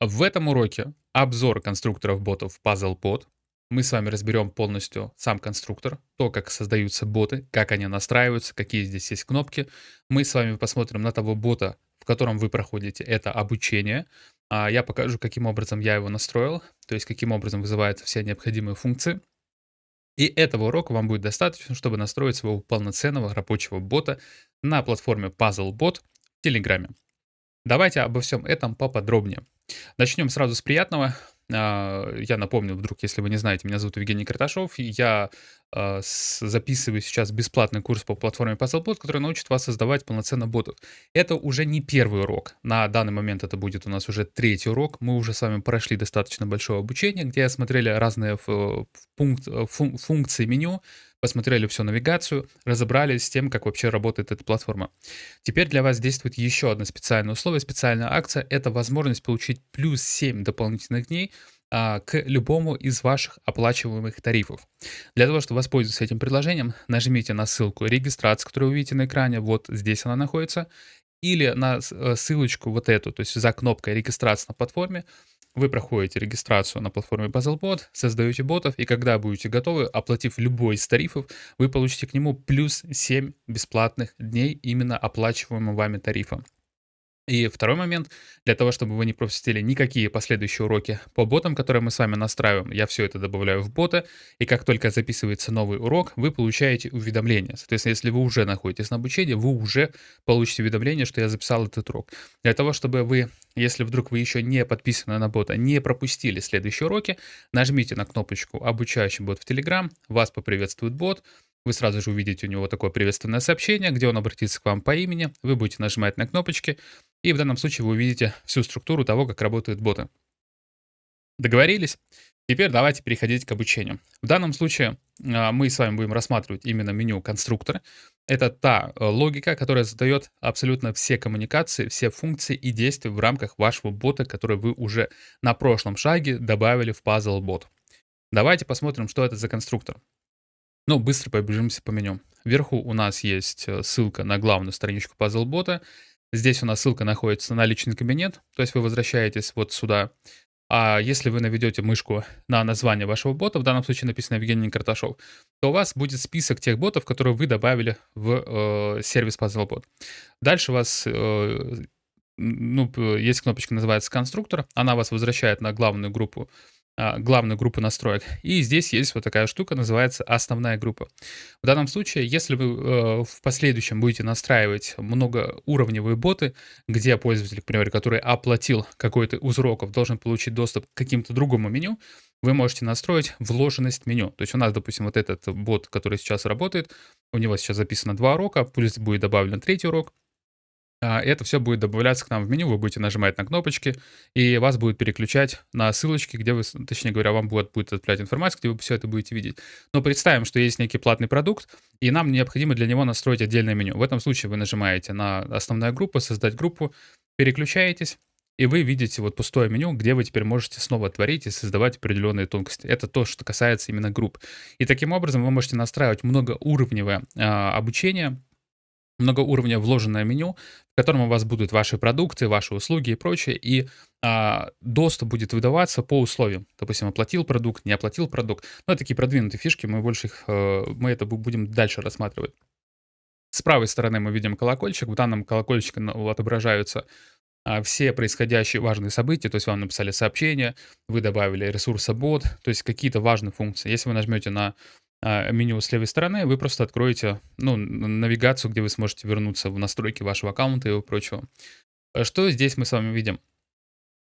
В этом уроке обзор конструкторов ботов PuzzleBot. Мы с вами разберем полностью сам конструктор, то, как создаются боты, как они настраиваются, какие здесь есть кнопки. Мы с вами посмотрим на того бота, в котором вы проходите это обучение. А я покажу, каким образом я его настроил, то есть каким образом вызываются все необходимые функции. И этого урока вам будет достаточно, чтобы настроить своего полноценного рабочего бота на платформе PuzzleBot в Телеграме. Давайте обо всем этом поподробнее. Начнем сразу с приятного. А, я напомню, вдруг, если вы не знаете, меня зовут Евгений Карташов, и я а, записываю сейчас бесплатный курс по платформе PuzzleBot, который научит вас создавать полноценно ботов. Это уже не первый урок. На данный момент это будет у нас уже третий урок. Мы уже с вами прошли достаточно большое обучение, где смотрели разные функции меню, посмотрели всю навигацию, разобрались с тем, как вообще работает эта платформа. Теперь для вас действует еще одно специальное условие, специальная акция. Это возможность получить плюс 7 дополнительных дней а, к любому из ваших оплачиваемых тарифов. Для того, чтобы воспользоваться этим предложением, нажмите на ссылку регистрации, которую вы видите на экране, вот здесь она находится, или на э, ссылочку вот эту, то есть за кнопкой регистрации на платформе, вы проходите регистрацию на платформе BuzzleBot, создаете ботов, и когда будете готовы, оплатив любой из тарифов, вы получите к нему плюс 7 бесплатных дней именно оплачиваемым вами тарифом. И второй момент, для того, чтобы вы не пропустили никакие последующие уроки по ботам, которые мы с вами настраиваем, я все это добавляю в бота, и как только записывается новый урок, вы получаете уведомление. Соответственно, если вы уже находитесь на обучении, вы уже получите уведомление, что я записал этот урок. Для того, чтобы вы, если вдруг вы еще не подписаны на бота, не пропустили следующие уроки, нажмите на кнопочку «Обучающий бот в Telegram», вас поприветствует бот, вы сразу же увидите у него такое приветственное сообщение, где он обратится к вам по имени, вы будете нажимать на кнопочки, и в данном случае вы увидите всю структуру того, как работают боты. Договорились? Теперь давайте переходить к обучению. В данном случае а, мы с вами будем рассматривать именно меню конструктора. Это та э, логика, которая задает абсолютно все коммуникации, все функции и действия в рамках вашего бота, который вы уже на прошлом шаге добавили в Puzzle Bot. Давайте посмотрим, что это за конструктор. Ну, быстро пробежимся по меню. Вверху у нас есть э, ссылка на главную страничку Puzzle Bot. Здесь у нас ссылка находится на личный кабинет, то есть вы возвращаетесь вот сюда. А если вы наведете мышку на название вашего бота, в данном случае написано Евгений Карташов, то у вас будет список тех ботов, которые вы добавили в э, сервис PuzzleBot. Дальше у вас э, ну, есть кнопочка, называется конструктор, она вас возвращает на главную группу главную группу настроек. И здесь есть вот такая штука, называется основная группа. В данном случае, если вы э, в последующем будете настраивать многоуровневые боты, где пользователь, к примеру, который оплатил какой-то из уроков, должен получить доступ к каким-то другому меню, вы можете настроить вложенность меню. То есть у нас, допустим, вот этот бот, который сейчас работает, у него сейчас записано два урока, плюс будет добавлен третий урок, а, это все будет добавляться к нам в меню, вы будете нажимать на кнопочки, и вас будет переключать на ссылочки, где вы, точнее говоря, вам будет, будет отправлять информацию, где вы все это будете видеть. Но представим, что есть некий платный продукт, и нам необходимо для него настроить отдельное меню. В этом случае вы нажимаете на основная группа, создать группу, переключаетесь, и вы видите вот пустое меню, где вы теперь можете снова творить и создавать определенные тонкости. Это то, что касается именно групп. И таким образом вы можете настраивать многоуровневое э, обучение, многоуровня вложенное меню, в котором у вас будут ваши продукты, ваши услуги и прочее, и а, доступ будет выдаваться по условиям. Допустим, оплатил продукт, не оплатил продукт. Ну, это такие продвинутые фишки, мы больше их, э, мы это будем дальше рассматривать. С правой стороны мы видим колокольчик, в данном колокольчике отображаются а, все происходящие важные события, то есть вам написали сообщение, вы добавили ресурсобот, то есть какие-то важные функции. Если вы нажмете на меню с левой стороны, вы просто откроете ну, навигацию, где вы сможете вернуться в настройки вашего аккаунта и прочего. А что здесь мы с вами видим?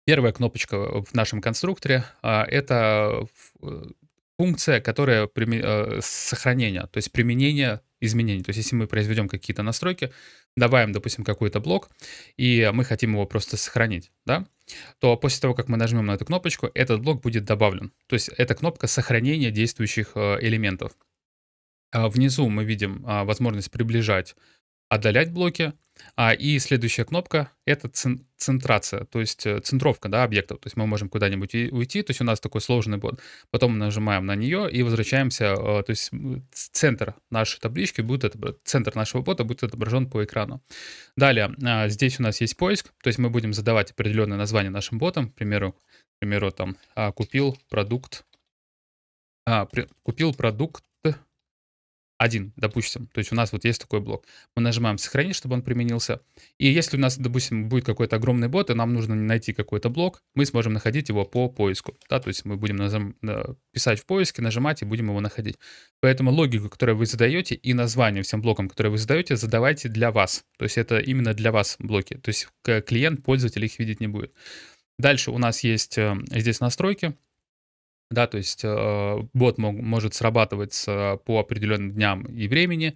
Первая кнопочка в нашем конструкторе а, — это э, функция, которая э, сохранение, то есть применение изменений. То есть если мы произведем какие-то настройки, добавим, допустим, какой-то блок, и мы хотим его просто сохранить, да, то после того, как мы нажмем на эту кнопочку, этот блок будет добавлен. То есть это кнопка сохранения действующих э, элементов. А внизу мы видим а, возможность приближать отдалять блоки. А, и следующая кнопка- это цен центрация, то есть, э, центровка, да, объектов. То есть мы можем куда-нибудь уйти, то есть у нас такой сложный бот. Потом нажимаем на нее и возвращаемся, э, то есть центр нашей таблички будет отобра центр нашего бота будет отображен по экрану. Далее, а, здесь у нас есть поиск, то есть мы будем задавать определенное название нашим ботам. К примеру к примеру, там, а, купил продукт а, купил продукт 1, допустим. То есть у нас вот есть такой блок. Мы нажимаем "Сохранить", чтобы он применился. И если у нас, допустим, будет какой-то огромный бот, и нам нужно найти какой-то блок, мы сможем находить его по поиску. Да, то есть мы будем назам э, писать в поиске, нажимать и будем его находить. Поэтому логику, которую вы задаете, и название всем блокам, которые вы задаете, задавайте для вас. То есть это именно для вас блоки. То есть клиент, пользователь их видеть не будет. Дальше у нас есть э, здесь настройки. Да, то есть э, бот мог, может срабатывать э, по определенным дням и времени,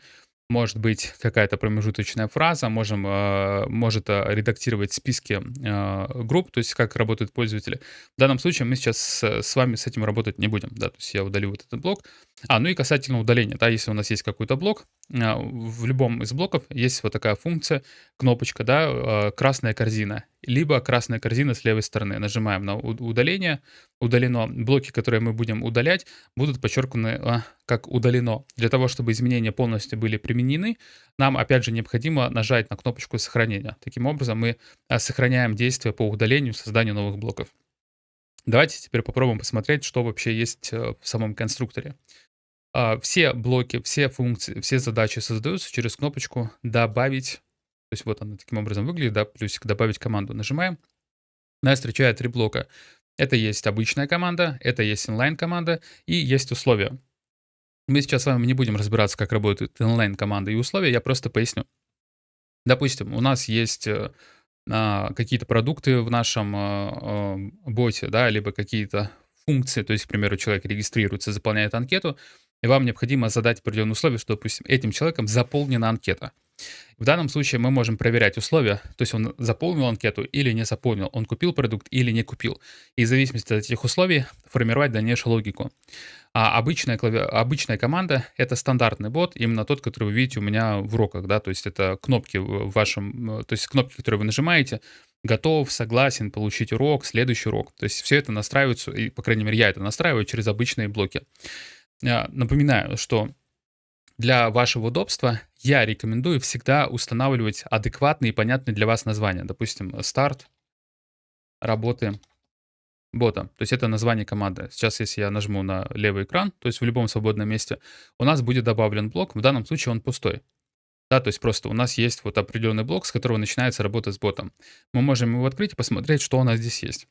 может быть какая-то промежуточная фраза, можем, э, может э, редактировать списки э, групп, то есть как работают пользователи. В данном случае мы сейчас с, с вами с этим работать не будем, да, то есть я удалю вот этот блок. А, ну и касательно удаления, да, если у нас есть какой-то блок, э, в любом из блоков есть вот такая функция, кнопочка, да, э, красная корзина, либо красная корзина с левой стороны. Нажимаем на удаление, удалено. Блоки, которые мы будем удалять, будут подчеркнуты а, как удалено. Для того, чтобы изменения полностью были применены, нам опять же необходимо нажать на кнопочку сохранения. Таким образом мы а, сохраняем действие по удалению, созданию новых блоков. Давайте теперь попробуем посмотреть, что вообще есть э, в самом конструкторе. А, все блоки, все функции, все задачи создаются через кнопочку «Добавить». То есть вот она таким образом выглядит, да, плюсик «Добавить команду». Нажимаем. Нас встречает три блока. Это есть обычная команда, это есть инлайн-команда и есть условия. Мы сейчас с вами не будем разбираться, как работают инлайн-команда и условия, я просто поясню. Допустим, у нас есть э, а, какие-то продукты в нашем а, а, боте, да, либо какие-то функции, то есть, к примеру, человек регистрируется, заполняет анкету, и вам необходимо задать определенные условия, что, допустим, этим человеком заполнена анкета. В данном случае мы можем проверять условия, то есть он заполнил анкету или не заполнил, он купил продукт или не купил. И в зависимости от этих условий формировать дальнейшую логику. А обычная, клави... обычная команда — это стандартный бот, именно тот, который вы видите у меня в уроках, да, то есть это кнопки в вашем, то есть кнопки, которые вы нажимаете, готов, согласен, получить урок, следующий урок. То есть все это настраивается, и, по крайней мере, я это настраиваю через обычные блоки. А, напоминаю, что для вашего удобства я рекомендую всегда устанавливать адекватные и понятные для вас названия. Допустим, старт работы бота. То есть это название команды. Сейчас, если я нажму на левый экран, то есть в любом свободном месте, у нас будет добавлен блок. В данном случае он пустой. Да, то есть просто у нас есть вот определенный блок, с которого начинается работа с ботом. Мы можем его открыть и посмотреть, что у нас здесь есть.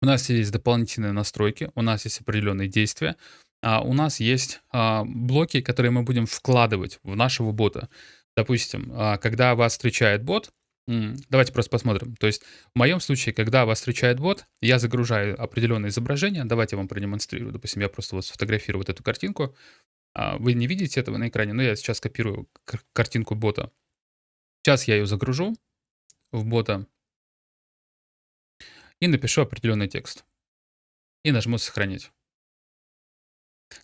У нас есть дополнительные настройки, у нас есть определенные действия, а у нас есть а, блоки, которые мы будем вкладывать в нашего бота. Допустим, а, когда вас встречает бот, давайте просто посмотрим. То есть в моем случае, когда вас встречает бот, я загружаю определенное изображение. Давайте я вам продемонстрирую. Допустим, я просто вот сфотографирую вот эту картинку. Вы не видите этого на экране, но я сейчас копирую картинку бота. Сейчас я ее загружу в бота и напишу определенный текст. И нажму «Сохранить».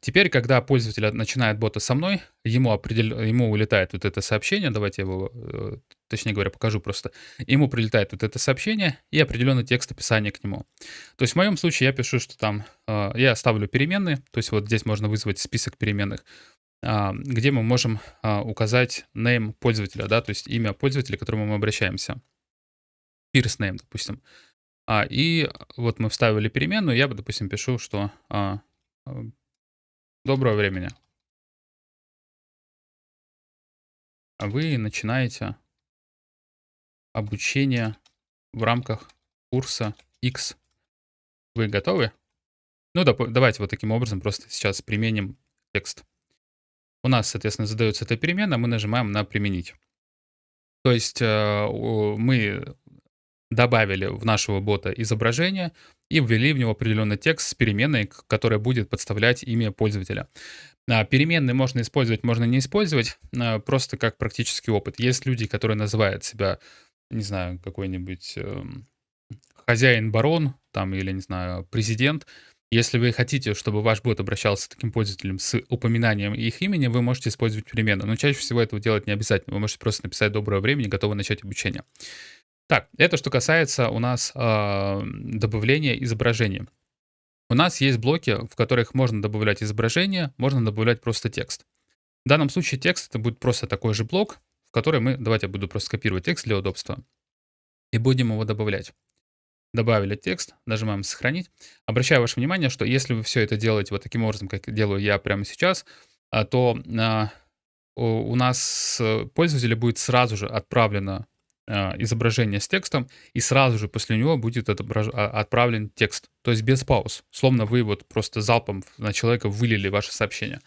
Теперь, когда пользователь начинает бота со мной, ему, определ... ему улетает вот это сообщение, давайте его, э, точнее говоря, покажу просто. Ему прилетает вот это сообщение и определенный текст описания к нему. То есть в моем случае я пишу, что там, э, я ставлю переменные, то есть вот здесь можно вызвать список переменных, а, где мы можем а, указать name пользователя, да, то есть имя пользователя, к которому мы обращаемся. First name, допустим. А, и вот мы вставили переменную, я бы, допустим, пишу, что Доброго времени. А вы начинаете обучение в рамках курса X. Вы готовы? Ну, давайте вот таким образом просто сейчас применим текст. У нас, соответственно, задается эта перемена, мы нажимаем на «Применить». То есть э, мы добавили в нашего бота изображение и ввели в него определенный текст с переменной, которая будет подставлять имя пользователя. А, переменные можно использовать, можно не использовать, а, просто как практический опыт. Есть люди, которые называют себя, не знаю, какой-нибудь эм, хозяин-барон, там, или, не знаю, президент, Если вы хотите, чтобы ваш бот обращался с таким пользователем с упоминанием их имени, вы можете использовать переменную. Но чаще всего этого делать не обязательно. Вы можете просто написать «доброго времени, готовы начать обучение». Так, это что касается у нас э, добавления изображений. У нас есть блоки, в которых можно добавлять изображение, можно добавлять просто текст. В данном случае текст это будет просто такой же блок, в который мы, давайте я буду просто копировать текст для удобства, и будем его добавлять. Добавили текст, нажимаем «Сохранить». Обращаю ваше внимание, что если вы все это делаете вот таким образом, как делаю я прямо сейчас, а, то а, у нас пользователю будет сразу же отправлено изображение с текстом, и сразу же после него будет отображ... отправлен текст. То есть без пауз. Словно вы вот просто залпом на человека вылили ваше сообщение.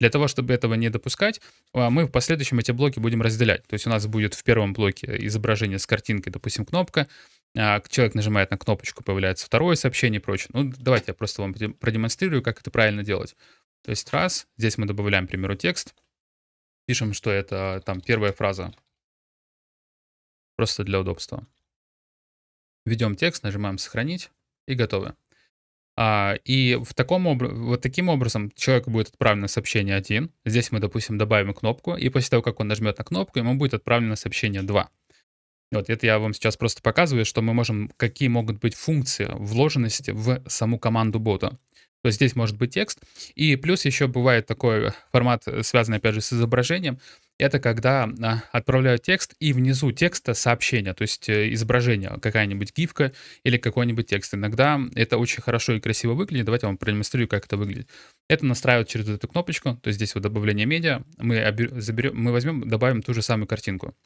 Для того, чтобы этого не допускать, мы в последующем эти блоки будем разделять. То есть у нас будет в первом блоке изображение с картинкой, допустим, кнопка, а, человек нажимает на кнопочку, появляется второе сообщение и прочее. Ну, давайте я просто вам продемонстрирую, как это правильно делать. То есть раз, здесь мы добавляем, к примеру, текст, пишем, что это там первая фраза, просто для удобства. Введем текст, нажимаем «Сохранить» и готовы. А, и в таком вот таким образом человеку будет отправлено сообщение 1. Здесь мы, допустим, добавим кнопку, и после того, как он нажмет на кнопку, ему будет отправлено сообщение 2. Вот это я вам сейчас просто показываю, что мы можем, какие могут быть функции вложенности в саму команду бота. То есть здесь может быть текст. И плюс еще бывает такой формат, связанный опять же с изображением. Это когда а, отправляют текст и внизу текста сообщение, то есть э, изображение, какая-нибудь гифка или какой-нибудь текст. Иногда это очень хорошо и красиво выглядит. Давайте я вам продемонстрирую, как это выглядит. Это настраивают через эту кнопочку, то есть здесь вот добавление медиа. Мы, заберем, мы возьмем, добавим ту же самую картинку.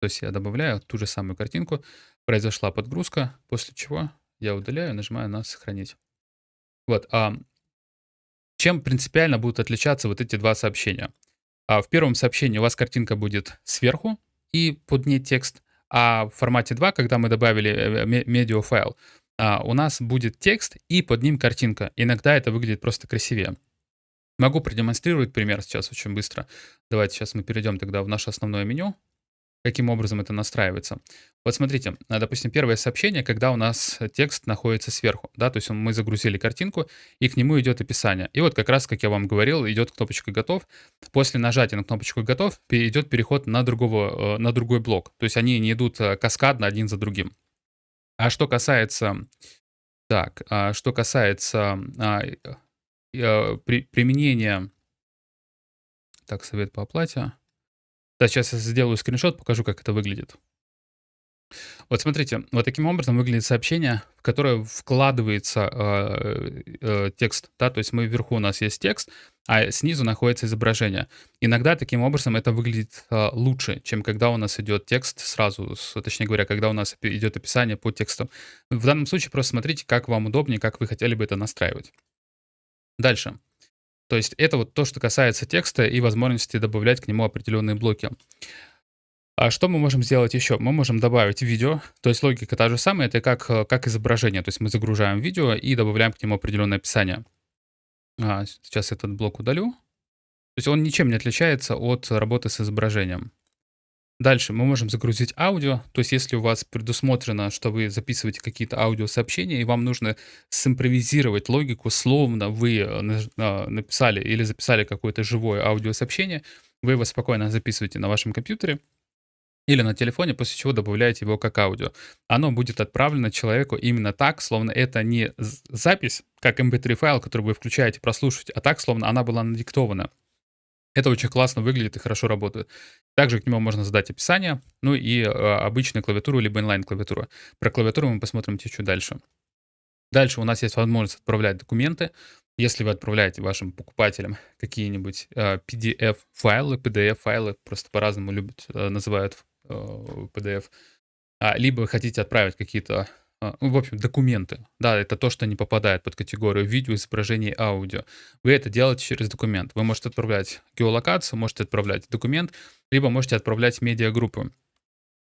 То есть я добавляю ту же самую картинку, произошла подгрузка, после чего я удаляю, нажимаю на «Сохранить». Вот. А чем принципиально будут отличаться вот эти два сообщения? А в первом сообщении у вас картинка будет сверху и под ней текст, а в формате 2, когда мы добавили э, медиафайл, а, у нас будет текст и под ним картинка. Иногда это выглядит просто красивее. Могу продемонстрировать пример сейчас очень быстро. Давайте сейчас мы перейдем тогда в наше основное меню каким образом это настраивается. Вот смотрите, а, допустим, первое сообщение, когда у нас текст находится сверху, да, то есть мы загрузили картинку, и к нему идет описание. И вот как раз, как я вам говорил, идет кнопочка «Готов». После нажатия на кнопочку «Готов» идет переход на, другого, э, на другой блок. То есть они не идут э, каскадно один за другим. А что касается... Так, а что касается а, э, при, применения... Так, совет по оплате. Да, сейчас я сделаю скриншот, покажу, как это выглядит. Вот смотрите, вот таким образом выглядит сообщение, в которое вкладывается э, э, текст, да, то есть мы вверху у нас есть текст, а снизу находится изображение. Иногда таким образом это выглядит э, лучше, чем когда у нас идет текст сразу, с, точнее говоря, когда у нас идет описание по тексту. В данном случае просто смотрите, как вам удобнее, как вы хотели бы это настраивать. Дальше. То есть это вот то, что касается текста и возможности добавлять к нему определенные блоки. А что мы можем сделать еще? Мы можем добавить видео, то есть логика та же самая, это как, как изображение, то есть мы загружаем видео и добавляем к нему определенное описание. А, сейчас этот блок удалю. То есть он ничем не отличается от работы с изображением. Дальше мы можем загрузить аудио, то есть если у вас предусмотрено, что вы записываете какие-то аудиосообщения, и вам нужно симпровизировать логику, словно вы э, а, написали или записали какое-то живое аудиосообщение, вы его спокойно записываете на вашем компьютере или на телефоне, после чего добавляете его как аудио. Оно будет отправлено человеку именно так, словно это не запись, как mp3 файл, который вы включаете прослушивать, а так, словно она была надиктована. Это очень классно выглядит и хорошо работает. Также к нему можно задать описание, ну и э, обычную клавиатуру, либо инлайн-клавиатуру. Про клавиатуру мы посмотрим чуть дальше. Дальше у нас есть возможность отправлять документы. Если вы отправляете вашим покупателям какие-нибудь э, PDF-файлы, PDF-файлы, просто по-разному любят, э, называют PDF, а, либо вы хотите отправить какие-то в общем, документы. Да, это то, что не попадает под категорию видео, изображение, аудио. Вы это делаете через документ. Вы можете отправлять геолокацию, можете отправлять документ, либо можете отправлять медиагруппу.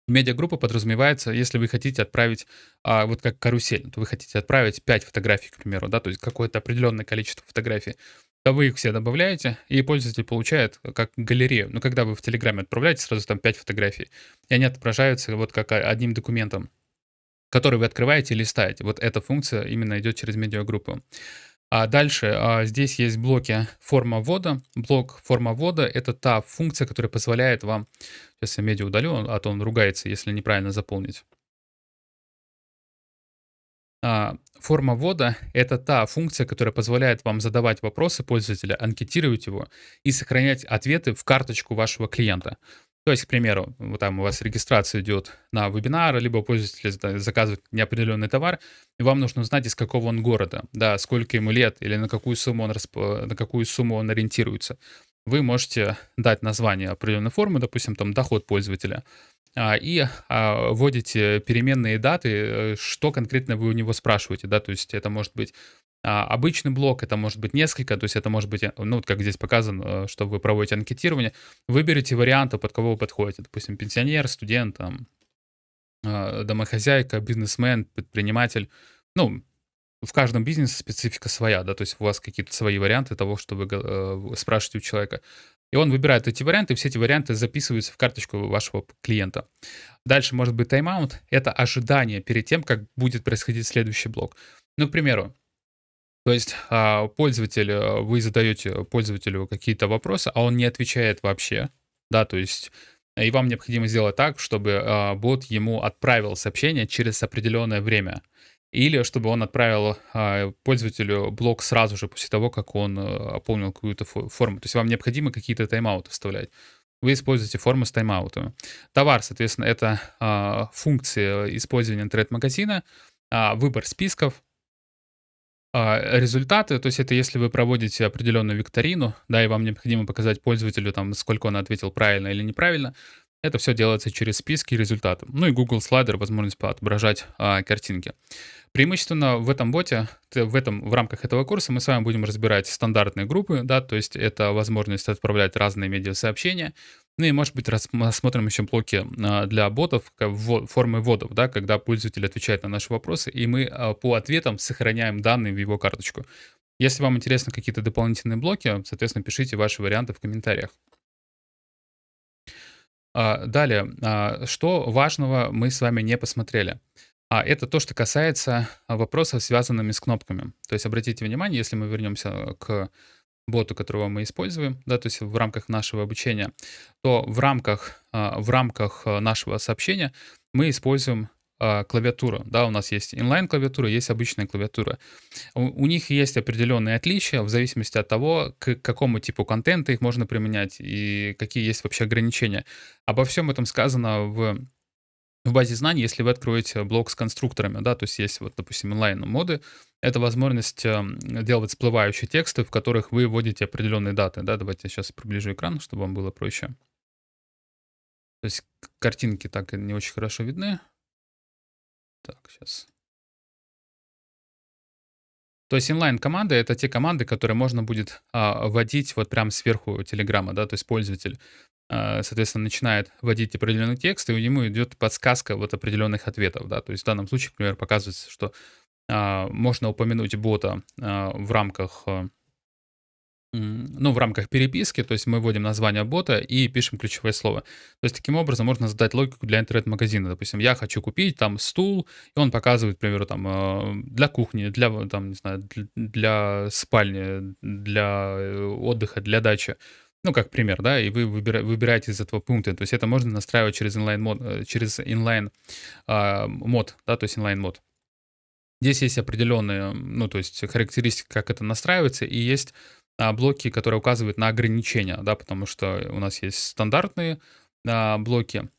Медиагруппа подразумевается, если вы хотите отправить, а, вот как карусель, то вы хотите отправить 5 фотографий, к примеру, да, то есть какое-то определенное количество фотографий, то вы их все добавляете, и пользователь получает как галерею. Но когда вы в Телеграме отправляете сразу там 5 фотографий, и они отображаются вот как одним документом. Который вы открываете и листаете. Вот эта функция именно идет через медиагруппу. А дальше а, здесь есть блоки форма ввода. Блок форма ввода — это та функция, которая позволяет вам... Сейчас я медиа удалю, а то он ругается, если неправильно заполнить. А, форма ввода — это та функция, которая позволяет вам задавать вопросы пользователя, анкетировать его и сохранять ответы в карточку вашего клиента. То есть, к примеру, вот там у вас регистрация идет на вебинар, либо пользователь заказывает неопределенный товар, и вам нужно узнать, из какого он города, да, сколько ему лет или на какую сумму он, расп... на какую сумму он ориентируется. Вы можете дать название определенной формы, допустим, там доход пользователя, а, и а, вводите переменные даты, э, что конкретно вы у него спрашиваете, да, то есть это может быть а, обычный блок, это может быть несколько, то есть это может быть, э, ну, как здесь показано, э, что вы проводите анкетирование, выберите варианты, под кого вы подходите, допустим, пенсионер, студент, там, домохозяйка, бизнесмен, предприниматель, ну, в каждом бизнесе специфика своя, да, то есть у вас какие-то свои варианты того, что вы э, спрашиваете у человека. И он выбирает эти варианты, и все эти варианты записываются в карточку вашего клиента. Дальше может быть тайм-аут. Это ожидание перед тем, как будет происходить следующий блок. Ну, к примеру, то есть а, пользователь, э, вы задаете пользователю какие-то вопросы, а он не отвечает вообще, да, то есть и вам необходимо сделать так, чтобы а, бот ему отправил сообщение через определенное время. Или чтобы он отправил а, пользователю блок сразу же после того, как он а, ополнил какую-то форму. То есть вам необходимо какие-то тайм-ауты вставлять. Вы используете форму с тайм-аутами. Товар, соответственно, это функции использования интернет-магазина, выбор списков, а, результаты, то есть это если вы проводите определенную викторину, да, и вам необходимо показать пользователю, там, сколько он ответил правильно или неправильно, это все делается через списки и результаты. Ну и Google Slider, возможность отображать а, картинки. Преимущественно в этом боте, в, этом, в рамках этого курса мы с вами будем разбирать стандартные группы, да, то есть это возможность отправлять разные медиасообщения, ну и, может быть, рассмотрим еще блоки а, для ботов, формы вводов, да, когда пользователь отвечает на наши вопросы, и мы а, по ответам сохраняем данные в его карточку. Если вам интересны какие-то дополнительные блоки, соответственно, пишите ваши варианты в комментариях. А, далее, что важного мы с вами не посмотрели. А это то, что касается вопросов, связанными с кнопками. То есть обратите внимание, если мы вернемся к боту, которого мы используем, да, то есть в рамках нашего обучения, то в рамках, а, в рамках а, нашего сообщения мы используем клавиатуру. Да, у нас есть инлайн-клавиатура, есть обычная клавиатура. У, у них есть определенные отличия в зависимости от того, к какому типу контента их можно применять и какие есть вообще ограничения. Обо всем этом сказано в в базе знаний, если вы откроете блок с конструкторами, да, то есть есть вот, допустим, онлайн-моды, это возможность эм, делать всплывающие тексты, в которых вы вводите определенные даты, да, давайте я сейчас приближу экран, чтобы вам было проще. То есть картинки так не очень хорошо видны. Так, сейчас. То есть инлайн-команды — это те команды, которые можно будет а, вводить вот прямо сверху Телеграма, да, то есть пользователь соответственно, начинает вводить определенный текст, и ему идет подсказка вот определенных ответов, да, то есть в данном случае, например, показывается, что а, можно упомянуть бота а, в рамках, а, ну, в рамках переписки, то есть мы вводим название бота и пишем ключевое слово. То есть таким образом можно задать логику для интернет-магазина. Допустим, я хочу купить там стул, и он показывает, к примеру, там а, для кухни, для, там, не знаю, для спальни, для э, отдыха, для дачи. Ну, как пример, да, и вы выбира, выбираете из этого пункта. То есть это можно настраивать через инлайн мод, э, через инлайн а, да, то есть inline mode. Здесь есть определенные, ну, то есть характеристики, как это настраивается, и есть а, блоки, которые указывают на ограничения, да, потому что у нас есть стандартные а, блоки,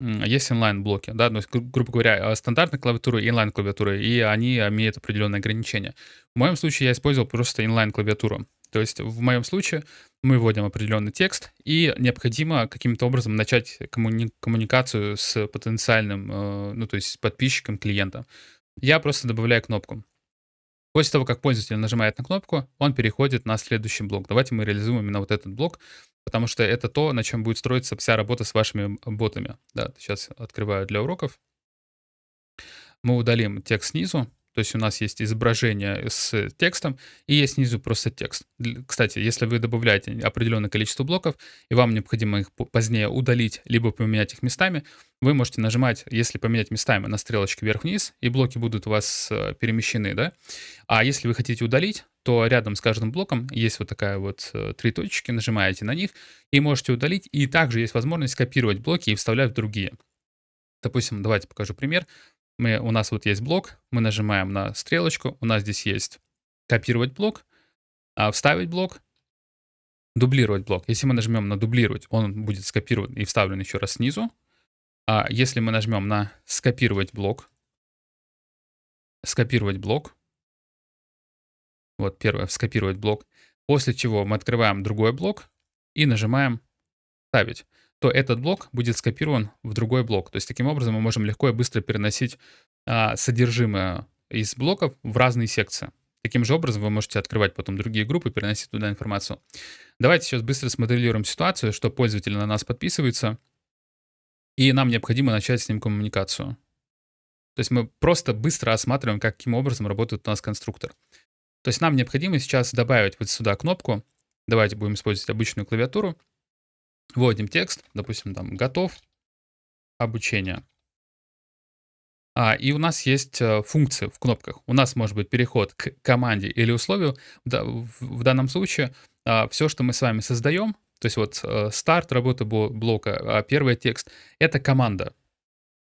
есть inline-блоки, да, то есть, гру- грубо говоря, стандартная клавиатура и inline-клавиатура, и они имеют определенные ограничения. В моем случае я использовал просто inline-клавиатуру. То есть в моем случае мы вводим определенный текст, и необходимо каким-то образом начать коммуни- коммуникацию с потенциальным, э, ну то есть подписчиком, клиентом. Я просто добавляю кнопку. После того, как пользователь нажимает на кнопку, он переходит на следующий блок. Давайте мы реализуем именно вот этот блок, потому что это то, на чем будет строиться вся работа с вашими ботами. Да, сейчас открываю для уроков. Мы удалим текст снизу, то есть у нас есть изображение с текстом и есть снизу просто текст. Кстати, если вы добавляете определенное количество блоков, и вам необходимо их позднее удалить, либо поменять их местами, вы можете нажимать, если поменять местами на стрелочки вверх-вниз, и блоки будут у вас э, перемещены, да. А если вы хотите удалить, то рядом с каждым блоком есть вот такая вот э, три точки, нажимаете на них и можете удалить. И также есть возможность копировать блоки и вставлять в другие. Допустим, давайте покажу пример. Мы, у нас вот есть блок, мы нажимаем на стрелочку, у нас здесь есть копировать блок, а вставить блок, дублировать блок. Если мы нажмем на дублировать, он будет скопирован и вставлен еще раз снизу. А если мы нажмем на скопировать блок, скопировать блок, вот первое, скопировать блок, после чего мы открываем другой блок и нажимаем ставить, то этот блок будет скопирован в другой блок. То есть таким образом мы можем легко и быстро переносить а, содержимое из блоков в разные секции. Таким же образом вы можете открывать потом другие группы переносить туда информацию. Давайте сейчас быстро смоделируем ситуацию, что пользователь на нас подписывается, и нам необходимо начать с ним коммуникацию. То есть мы просто быстро осматриваем, каким образом работает у нас конструктор. То есть нам необходимо сейчас добавить вот сюда кнопку. Давайте будем использовать обычную клавиатуру. Вводим текст, допустим, там «Готов», «Обучение». А, и у нас есть э, функции в кнопках. У нас может быть переход к команде или условию. В, данном случае а, все, что мы с вами создаем, то есть вот э, старт работы блока, а первый текст, это команда.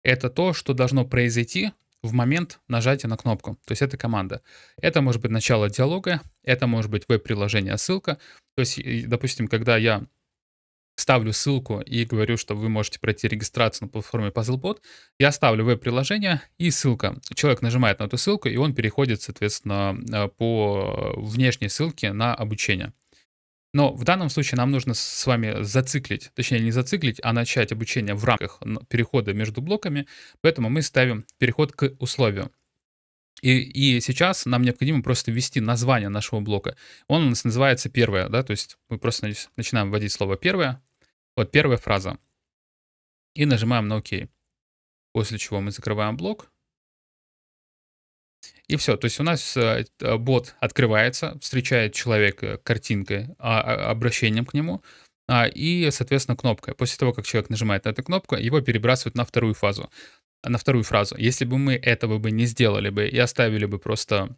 Это то, что должно произойти в момент нажатия на кнопку. То есть это команда. Это может быть начало диалога, это может быть веб-приложение, ссылка. То есть, допустим, когда я ставлю ссылку и говорю, что вы можете пройти регистрацию на платформе PuzzleBot, я ставлю веб-приложение и ссылка. Человек нажимает на эту ссылку, и он переходит, соответственно, э, по внешней ссылке на обучение. Но в данном случае нам нужно с вами зациклить, точнее не зациклить, а начать обучение в рамках перехода между блоками, поэтому мы ставим переход к условию. И, и сейчас нам необходимо просто ввести название нашего блока. Он у нас называется первое, да, то есть мы просто начинаем вводить слово первое, вот первая фраза. И нажимаем на ОК. После чего мы закрываем блок. И все. То есть у нас э, бот открывается, встречает человека картинкой, а, а, обращением к нему. А, и, соответственно, кнопкой. После того, как человек нажимает на эту кнопку, его перебрасывают на вторую фазу. На вторую фразу. Если бы мы этого бы не сделали бы и оставили бы просто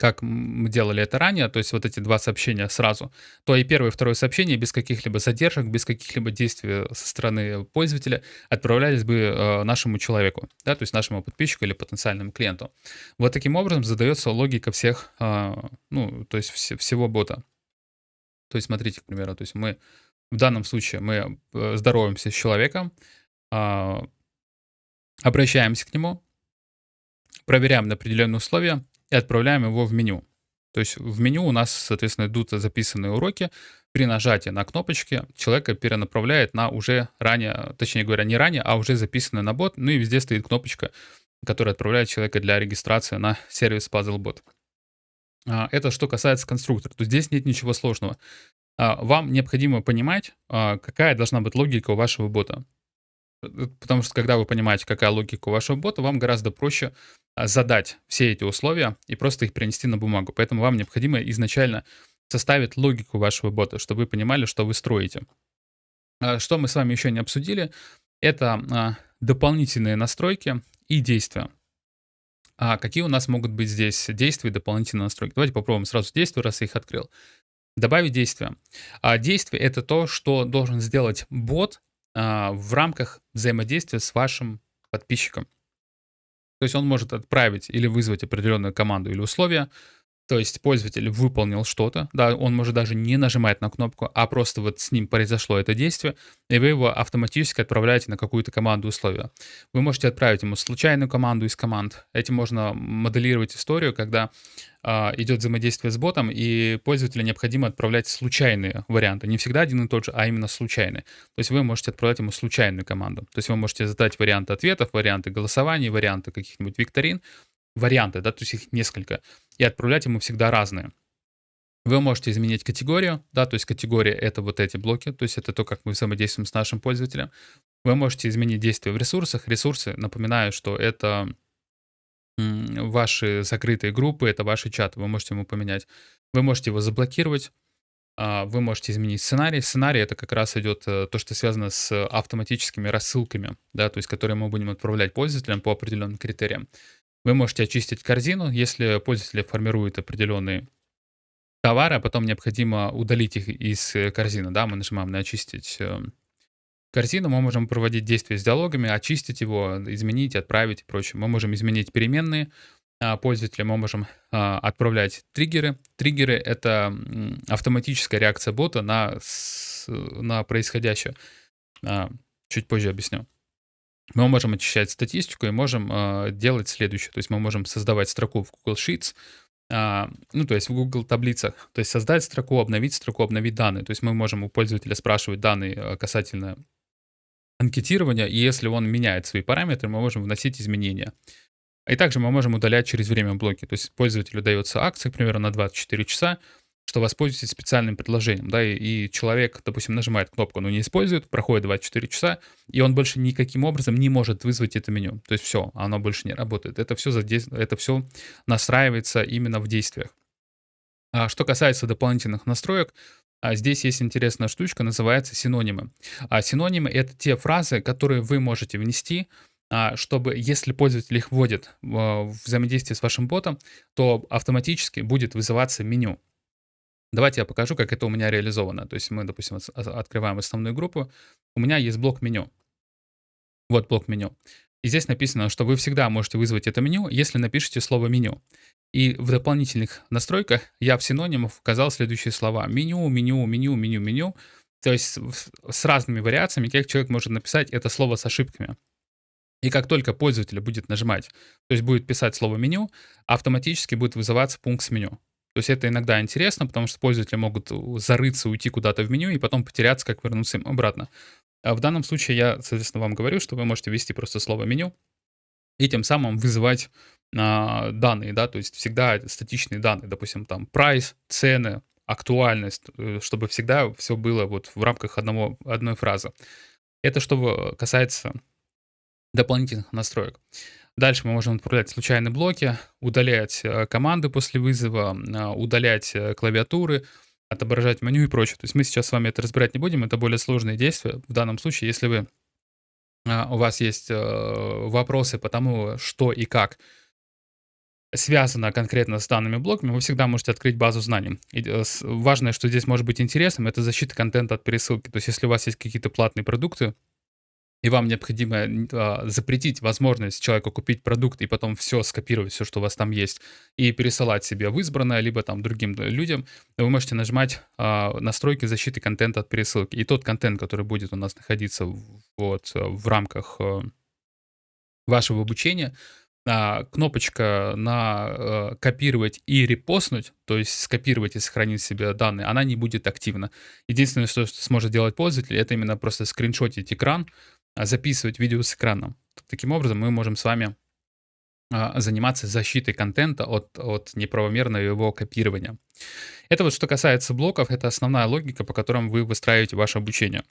как мы делали это ранее, то есть вот эти два сообщения сразу, то и первое и второе сообщение без каких-либо задержек, без каких-либо действий со стороны пользователя отправлялись бы э, нашему человеку, да, то есть нашему подписчику или потенциальному клиенту. Вот таким образом задается логика всех, э, ну, то есть вс всего бота. То есть смотрите, к примеру, то есть мы в данном случае мы э, здороваемся с человеком, э, обращаемся к нему, проверяем на определенные условия, и отправляем его в меню. То есть в меню у нас, соответственно, идут записанные уроки. При нажатии на кнопочки человека перенаправляет на уже ранее, точнее говоря, не ранее, а уже записанный на бот. Ну и везде стоит кнопочка, которая отправляет человека для регистрации на сервис PuzzleBot. А, это что касается конструктора. То здесь нет ничего сложного. А, вам необходимо понимать, а, какая должна быть логика у вашего бота. Э, потому что когда вы понимаете, какая логика у вашего бота, вам гораздо проще а, задать все эти условия и просто их принести на бумагу. Поэтому вам необходимо изначально составить логику вашего бота, чтобы вы понимали, что вы строите. А, что мы с вами еще не обсудили, это а, дополнительные настройки и действия. А какие у нас могут быть здесь действия и дополнительные настройки? Давайте попробуем сразу действия, раз я их открыл. Добавить действия. А действие — это то, что должен сделать бот в рамках взаимодействия с вашим подписчиком. То есть он может отправить или вызвать определенную команду или условия, то есть пользователь выполнил что-то, да, он может даже не нажимать на кнопку, а просто вот с ним произошло это действие, и вы его автоматически отправляете на какую-то команду условия. Вы можете отправить ему случайную команду из команд. Этим можно моделировать историю, когда а, идет взаимодействие с ботом, и пользователю необходимо отправлять случайные варианты. Не всегда один и тот же, а именно случайные. То есть вы можете отправлять ему случайную команду. То есть вы можете задать варианты ответов, варианты голосований, варианты каких-нибудь викторин, варианты, да, то есть их несколько, и отправлять ему всегда разные. Вы можете изменить категорию, да, то есть категория — это вот эти блоки, то есть это то, как мы взаимодействуем с нашим пользователем. Вы можете изменить действие в ресурсах. Ресурсы, напоминаю, что это ваши закрытые группы, это ваши чаты, вы можете ему поменять. Вы можете его заблокировать, А, вы можете изменить сценарий. Сценарий это как раз идет э, то, что связано с автоматическими рассылками, да, то есть которые мы будем отправлять пользователям по определенным критериям. Вы можете очистить корзину, если пользователь формирует определенные товары, а потом необходимо удалить их из э, корзины, да, мы нажимаем на очистить э, корзину, мы можем проводить действия с диалогами, очистить его, изменить, отправить и прочее. Мы можем изменить переменные а, пользователя, мы можем а, отправлять триггеры. Триггеры — это автоматическая реакция бота на, на происходящее. А, чуть позже объясню. Мы можем очищать статистику и можем делать следующее. То есть мы можем создавать строку в Google Sheets, ну, то есть в Google таблицах, то есть создать строку, обновить строку, обновить данные. То есть мы можем у пользователя спрашивать данные касательно анкетирования, и если он меняет свои параметры, мы можем вносить изменения. И также мы можем удалять через время блоки. То есть пользователю дается акция, примерно на 24 часа, что воспользуйтесь специальным предложением, да, и, и человек, допустим, нажимает кнопку, но не использует, проходит 24 часа, и он больше никаким образом не может вызвать это меню. То есть все, оно больше не работает. Это все, задейств... это все настраивается именно в действиях. А что касается дополнительных настроек, а здесь есть интересная штучка, называется синонимы. А синонимы — это те фразы, которые вы можете внести, а, чтобы, если пользователь их вводит в взаимодействие с вашим ботом, то автоматически будет вызываться меню. Давайте я покажу, как это у меня реализовано. То есть мы, допустим, открываем основную группу. У меня есть блок меню. Вот блок меню. И здесь написано, что вы всегда можете вызвать это меню, если напишите слово меню. И в дополнительных настройках я в синонимах указал следующие слова. Меню, меню, меню, меню, меню. То есть с разными вариациями, как человек может написать это слово с ошибками. И как только пользователь будет нажимать, то есть будет писать слово меню, автоматически будет вызываться пункт с меню. То есть это иногда интересно, потому что пользователи могут зарыться, уйти куда-то в меню и потом потеряться, как вернуться им обратно. А в данном случае я, соответственно, вам говорю, что вы можете ввести просто слово меню и тем самым вызывать а, данные, да, то есть всегда статичные данные, допустим, там прайс, цены, актуальность, э, чтобы всегда все было вот в рамках одного, одной фразы. Это что касается дополнительных настроек. Дальше мы можем отправлять случайные блоки, удалять э, команды после вызова, а, удалять э, клавиатуры, отображать меню и прочее. То есть мы сейчас с вами это разбирать не будем, это более сложные действия. В данном случае, если вы, у вас есть э, вопросы по тому, что и как связано конкретно с данными блоками, вы всегда можете открыть базу знаний. И э, важное, что здесь может быть интересным, это защита контента от пересылки. То есть если у вас есть какие-то платные продукты, и вам необходимо а, запретить возможность человеку купить продукт и потом все скопировать, все, что у вас там есть, и пересылать себе в избранное, либо там другим людям, вы можете нажимать а, настройки защиты контента от пересылки. И тот контент, который будет у нас находиться вот в рамках а, вашего обучения, а, кнопочка на а, копировать и репостнуть, то есть скопировать и сохранить себе данные, она не будет активна. Единственное, что сможет делать пользователь, это именно просто скриншотить экран, записывать видео с экрана. Таким образом, мы можем с вами а, заниматься защитой контента от, от неправомерного его копирования. Это вот что касается блоков, это основная логика, по которым вы выстраиваете ваше обучение.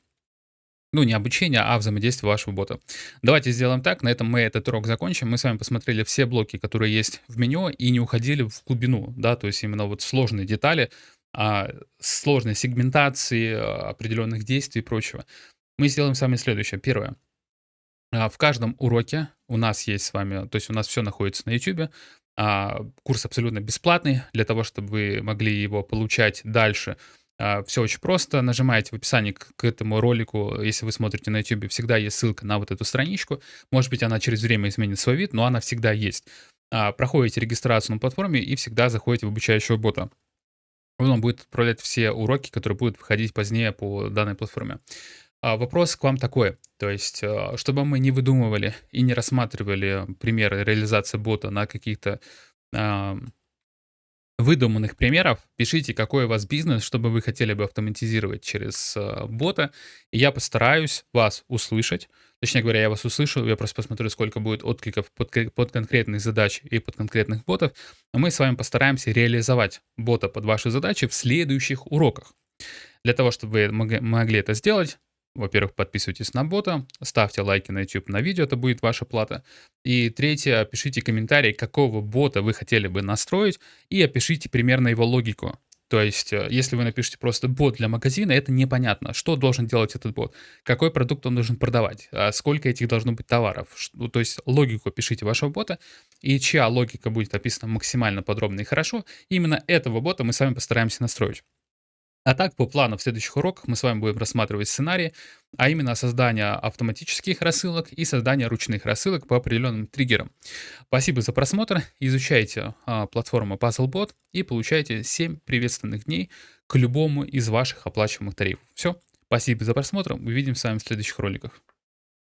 Ну, не обучение, а взаимодействие вашего бота. Давайте сделаем так, на этом мы этот урок закончим. Мы с вами посмотрели все блоки, которые есть в меню, и не уходили в глубину, да, то есть именно вот сложные детали, а, сложной сегментации определенных действий и прочего мы сделаем с вами следующее. Первое. А, в каждом уроке у нас есть с вами, то есть у нас все находится на YouTube. А, курс абсолютно бесплатный для того, чтобы вы могли его получать дальше. А, все очень просто. Нажимаете в описании к этому ролику, если вы смотрите на YouTube, всегда есть ссылка на вот эту страничку. Может быть, она через время изменит свой вид, но она всегда есть. Проходите регистрацию на платформе и всегда заходите в обучающего бота. Он будет отправлять все уроки, которые будут выходить позднее по данной платформе. А вопрос к вам такой. То есть, а, чтобы мы не выдумывали и не рассматривали примеры реализации бота на каких-то а, выдуманных примеров, пишите, какой у вас бизнес, чтобы вы хотели бы автоматизировать через бота. И я постараюсь вас услышать. Точнее говоря, я вас услышу, я просто посмотрю, сколько будет откликов под, под конкретные задачи и под конкретных ботов. Мы с вами постараемся реализовать бота под ваши задачи в следующих уроках. Для того, чтобы вы могли это сделать, во-первых, подписывайтесь на бота, ставьте лайки на YouTube на видео, это будет ваша плата. И третье, пишите комментарий, какого бота вы хотели бы настроить, и опишите примерно его логику. То есть, э, если вы напишете просто бот для магазина, это непонятно, что должен делать этот бот, какой продукт он должен продавать, а сколько этих должно быть товаров. Ну, то есть логику пишите вашего бота, и чья логика будет описана максимально подробно и хорошо, именно этого бота мы с вами постараемся настроить. А так, по плану в следующих уроках мы с вами будем рассматривать сценарии, а именно создание автоматических рассылок и создание ручных рассылок по определенным триггерам. Спасибо за просмотр, изучайте а, платформу PuzzleBot и получайте 7 приветственных дней к любому из ваших оплачиваемых тарифов. Все, спасибо за просмотр, увидимся с вами в следующих роликах.